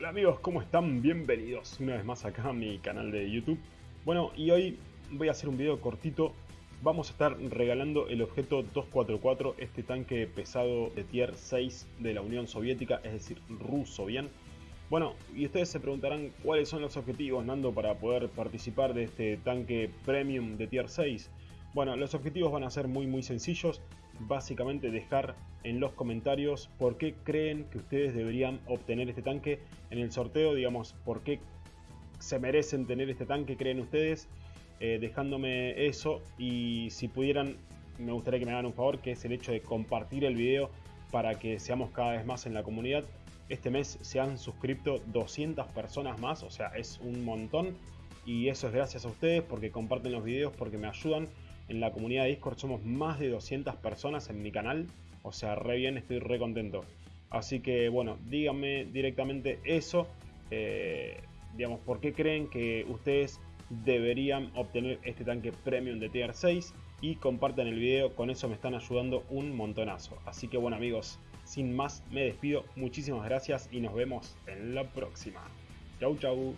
Hola amigos, ¿cómo están? Bienvenidos una vez más acá a mi canal de YouTube. Bueno, y hoy voy a hacer un video cortito. Vamos a estar regalando el objeto 244, este tanque pesado de tier 6 de la Unión Soviética, es decir, ruso, ¿bien? Bueno, y ustedes se preguntarán cuáles son los objetivos, Nando, para poder participar de este tanque premium de tier 6. Bueno, los objetivos van a ser muy muy sencillos. Básicamente dejar en los comentarios por qué creen que ustedes deberían obtener este tanque en el sorteo, digamos, por qué se merecen tener este tanque, creen ustedes, eh, dejándome eso y si pudieran, me gustaría que me hagan un favor, que es el hecho de compartir el video para que seamos cada vez más en la comunidad. Este mes se han suscrito 200 personas más, o sea, es un montón y eso es gracias a ustedes porque comparten los videos, porque me ayudan en la comunidad de Discord somos más de 200 personas en mi canal. O sea, re bien, estoy re contento. Así que bueno, díganme directamente eso. Eh, digamos, ¿por qué creen que ustedes deberían obtener este tanque premium de tier 6? Y compartan el video, con eso me están ayudando un montonazo. Así que bueno amigos, sin más me despido. Muchísimas gracias y nos vemos en la próxima. Chau chau.